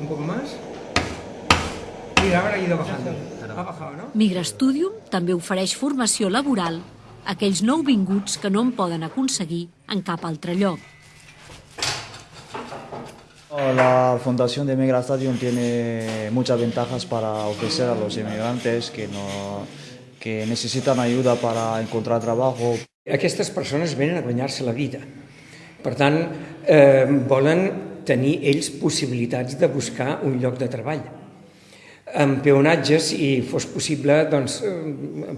Un poco más. Mira, ahora ha ido bajando. Ha bajado, ¿no? Migrastudium també ofereix formació laboral a aquells nouvinguts que no en poden aconseguir en cap altre lloc. La Fundación de Migra Stadium tiene muchas ventajas para ofrecer a los inmigrantes que, no, que necesitan ayuda para encontrar trabajo. Aquestes persones venen a guanyar-se la vida. Per tant, eh, volen tenir ells possibilitats de buscar un lloc de treball. En peonatge, si fos possible, doncs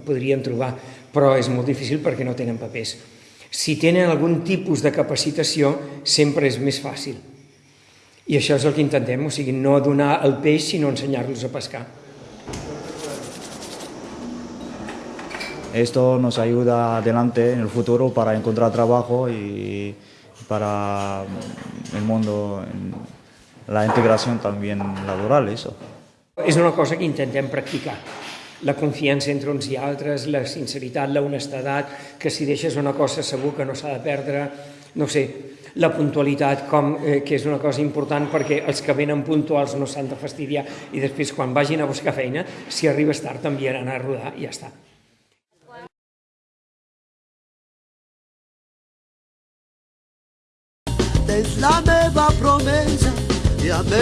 podrien trobar, però és molt difícil perquè no tenen papers. Si tenen algun tipus de capacitació, sempre és més fàcil. I això és el que intentem, o sigui, no donar el peix, sinó ensenyar-los a pescar. Esto nos ayuda adelante en el futuro para encontrar trabajo y para el mundo, la integración también laboral, eso. És una cosa que intentem practicar. La confiança entre uns i altres, la sinceritat, la honestedat, que si deixes una cosa segur que no s'ha de perdre, no sé, la puntualitat, com, eh, que és una cosa important perquè els que venen puntuals no s'han de fastidiar i després quan vagin a buscar feina, si arribes tard t'enviaran a rodar i ja està. És la meva promesa i a més